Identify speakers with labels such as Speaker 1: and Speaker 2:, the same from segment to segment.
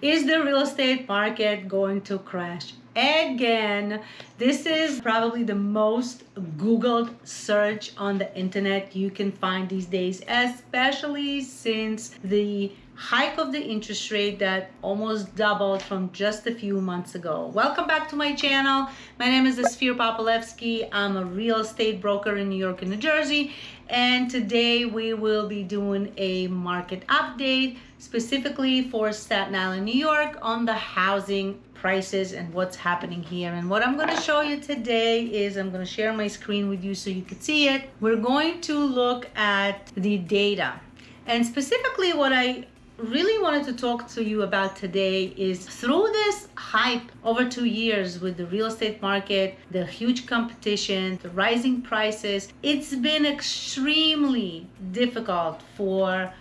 Speaker 1: Is the real estate market going to crash again? This is probably the most Googled search on the internet you can find these days, especially since the hike of the interest rate that almost doubled from just a few months ago. Welcome back to my channel. My name is Esphir Popolevsky. I'm a real estate broker in New York and New Jersey. And today we will be doing a market update specifically for Staten Island, New York on the housing prices and what's happening here. And what I'm going to show you today is I'm going to share my screen with you so you can see it. We're going to look at the data. And specifically what I really wanted to talk to you about today is through this hype over two years with the real estate market, the huge competition, the rising prices, it's been extremely difficult for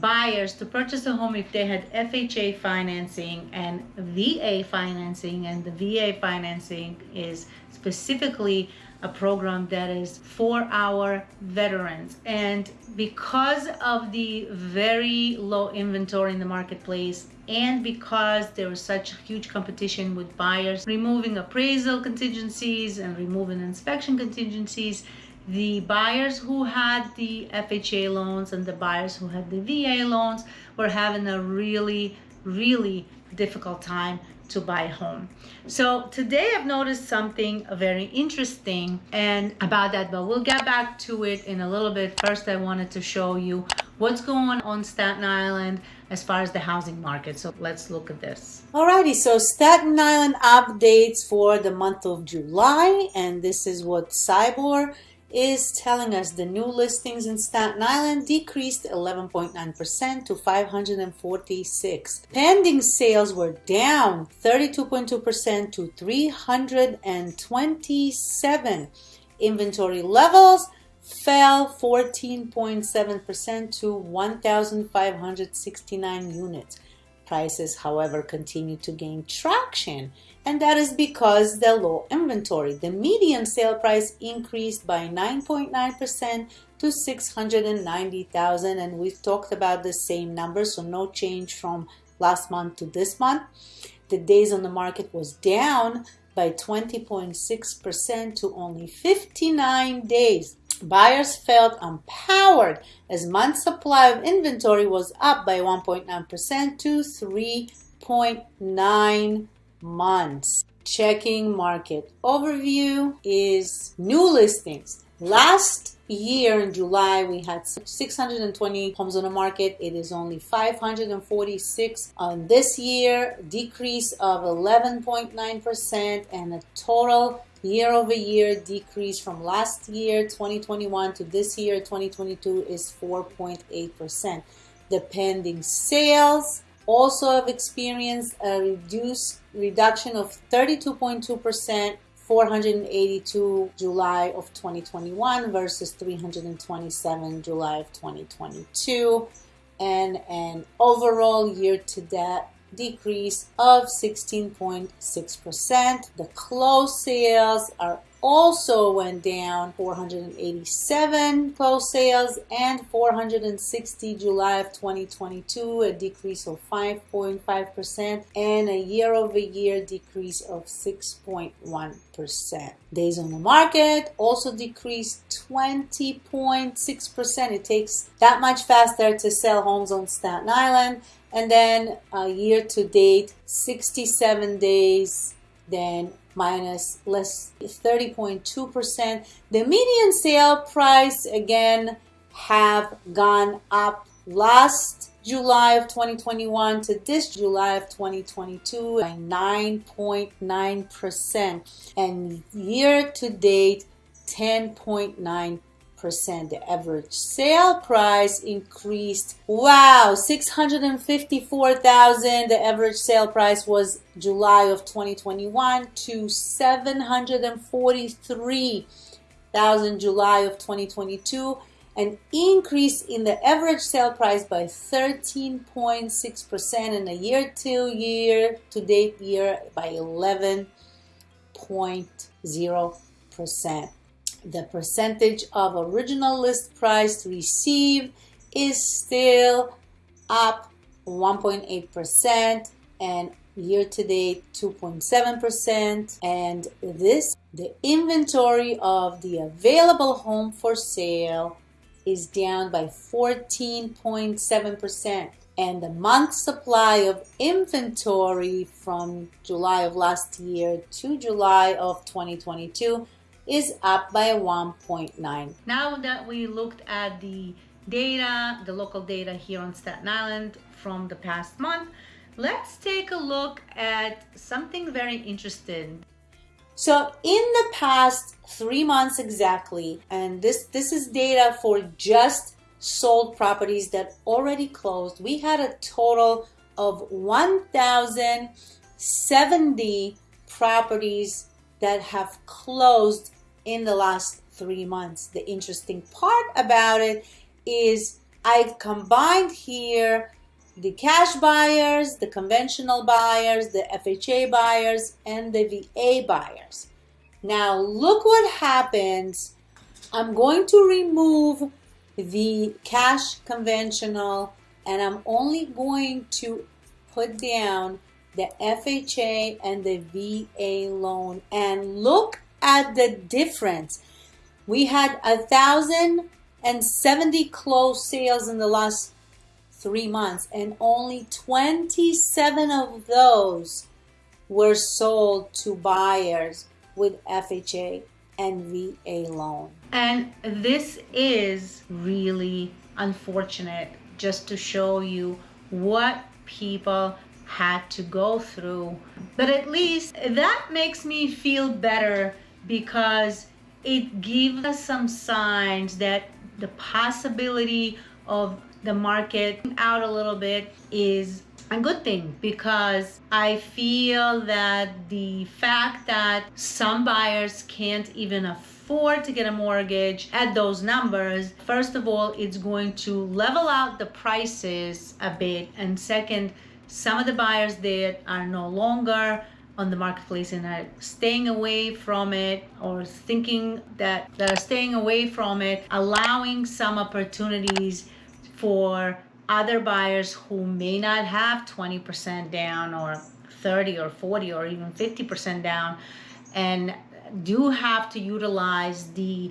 Speaker 1: buyers to purchase a home if they had FHA financing and VA financing and the VA financing is specifically a program that is for our veterans. And because of the very low inventory in the marketplace and because there was such huge competition with buyers removing appraisal contingencies and removing inspection contingencies the buyers who had the FHA loans and the buyers who had the VA loans were having a really, really difficult time to buy a home. So today I've noticed something very interesting and about that, but we'll get back to it in a little bit. First, I wanted to show you what's going on Staten Island as far as the housing market. So let's look at this.
Speaker 2: Alrighty, so Staten Island updates for the month of July, and this is what SIBOR is telling us the new listings in Staten Island decreased 11.9% to 546. Pending sales were down 32.2% to 327. Inventory levels fell 14.7% to 1,569 units. Prices, however, continue to gain traction, and that is because the low inventory. The median sale price increased by 9.9% to 690,000, and we've talked about the same number, so no change from last month to this month. The days on the market was down by 20.6% to only 59 days. Buyers felt empowered as month supply of inventory was up by 1.9% to 3.9 months. Checking market overview is new listings. Last year in July we had 620 homes on the market. It is only 546 on this year, decrease of 11.9% and a total year over year decrease from last year 2021 to this year 2022 is 4.8%. The pending sales also have experienced a reduced reduction of 32.2% 482 July of 2021 versus 327 July of 2022 and an overall year to date decrease of 16.6%. The closed sales are also went down 487 closed sales and 460 July of 2022 a decrease of 5.5% and a year over year decrease of 6.1% days on the market also decreased 20.6% it takes that much faster to sell homes on Staten Island and then uh, year to date 67 days then minus less 30.2%. The median sale price again have gone up last July of 2021 to this July of 2022 by 9.9% and year to date 10.9 percent The average sale price increased. Wow, 654,000. The average sale price was July of 2021 to 743,000 July of 2022 an increase in the average sale price by 13.6% in a year to year to date year by 11.0% the percentage of original list price received is still up 1.8% and year to date 2.7%. And this, the inventory of the available home for sale is down by 14.7%. And the month supply of inventory from July of last year to July of 2022 is up by 1.9.
Speaker 1: Now that we looked at the data, the local data here on Staten Island from the past month, let's take a look at something very interesting.
Speaker 2: So in the past three months exactly, and this, this is data for just sold properties that already closed, we had a total of 1,070 properties that have closed in the last three months. The interesting part about it is I've combined here the cash buyers, the conventional buyers, the FHA buyers, and the VA buyers. Now look what happens. I'm going to remove the cash conventional and I'm only going to put down the FHA and the VA loan and look at the difference. We had a thousand and seventy closed sales in the last three months and only 27 of those were sold to buyers with FHA and VA loan.
Speaker 1: And this is really unfortunate just to show you what people had to go through. But at least that makes me feel better because it gives us some signs that the possibility of the market out a little bit is a good thing because I feel that the fact that some buyers can't even afford to get a mortgage at those numbers, first of all, it's going to level out the prices a bit. And second, some of the buyers that are no longer on the marketplace and are staying away from it or thinking that they're staying away from it allowing some opportunities for other buyers who may not have 20% down or 30 or 40 or even 50% down and do have to utilize the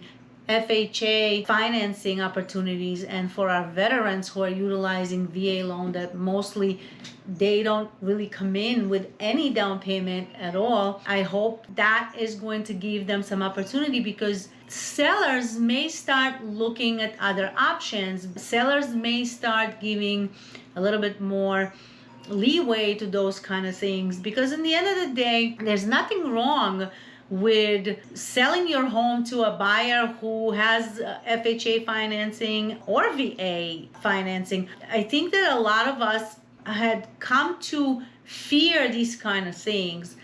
Speaker 1: FHA financing opportunities and for our veterans who are utilizing VA loan that mostly they don't really come in with any down payment at all. I hope that is going to give them some opportunity because sellers may start looking at other options. Sellers may start giving a little bit more leeway to those kind of things because in the end of the day, there's nothing wrong with selling your home to a buyer who has uh, FHA financing or VA financing. I think that a lot of us had come to fear these kind of things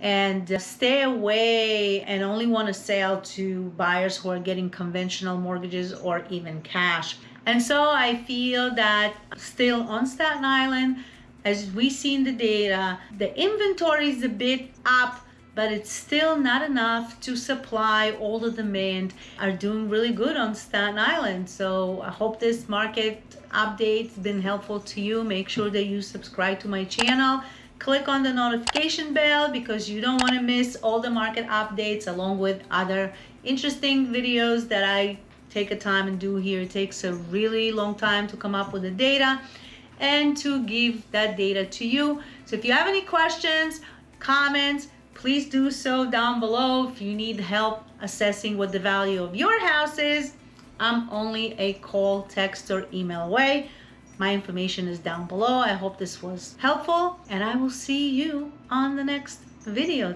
Speaker 1: and uh, stay away and only want to sell to buyers who are getting conventional mortgages or even cash. And so I feel that still on Staten Island, as we see in the data, the inventory is a bit up but it's still not enough to supply all the demand are doing really good on Staten Island. So I hope this market update's been helpful to you. Make sure that you subscribe to my channel. Click on the notification bell because you don't want to miss all the market updates along with other interesting videos that I take a time and do here. It takes a really long time to come up with the data and to give that data to you. So if you have any questions, comments, please do so down below. If you need help assessing what the value of your house is, I'm only a call, text, or email away. My information is down below. I hope this was helpful, and I will see you on the next video.